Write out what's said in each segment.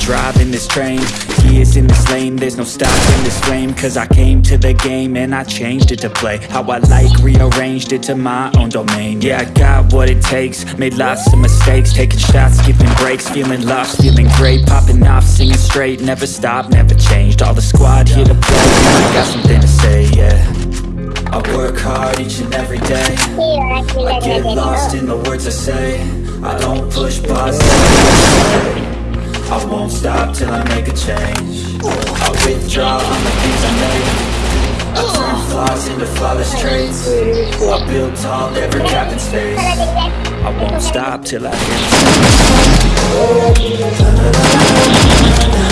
driving this train. Gears in this lane, there's no stopping this flame. Cause I came to the game and I changed it to play. How I like, rearranged it to my own domain. Yeah, I got what it takes, made lots of mistakes. Taking shots, skipping breaks, feeling lost, feeling great. Popping off, singing straight, never stopped, never changed. All the squad here to play, I got something to say, yeah. I work hard each and every day. I get lost in the words I say. I don't push I won't stop till I make a change. I withdraw on the things I made. I turn flaws into flawless traits. I build tall, never cap in space. I won't stop till I Six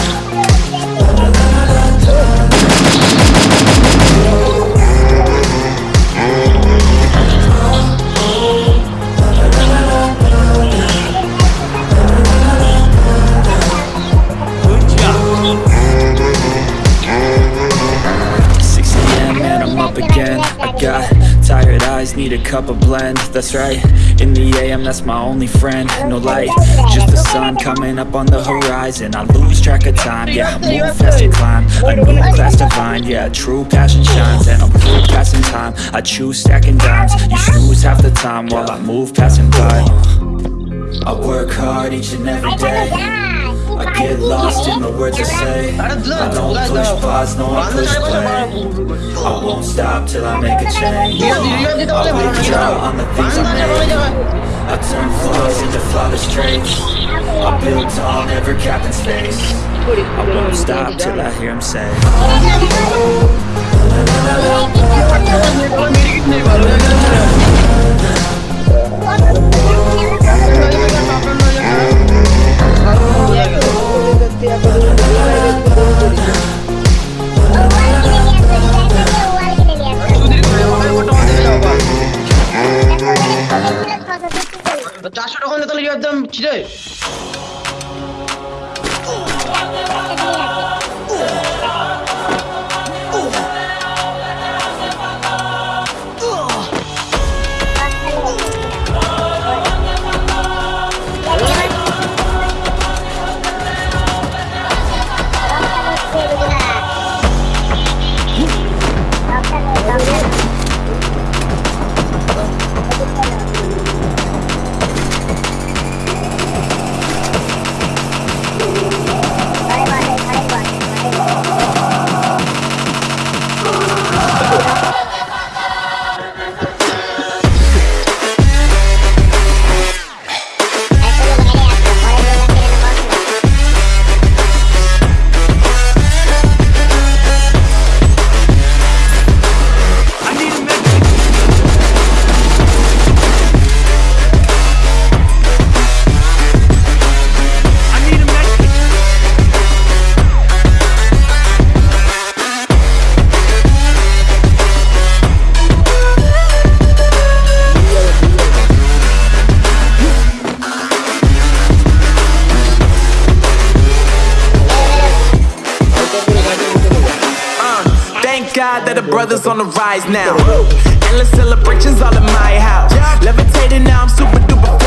need a cup of blend. That's right, in the AM that's my only friend. No light, just the sun coming up on the horizon. I lose track of time, yeah, move fast and climb. A new class divine, yeah, true passion shines. And I'm through passing time, I choose stacking dimes. You snooze half the time while I move passing by. I work hard each and every day I get lost in the words I say I don't push pause, no I push play I won't stop till I make a change I withdraw on the things I made I turn flaws into flawless traits I build tall, never cap in space I won't stop till I hear him say চারশো টাকা হলে তাহলে একদম ছিটে Thank God that the brothers on the rise now. Endless celebrations all in my house. Levitating now, I'm super duper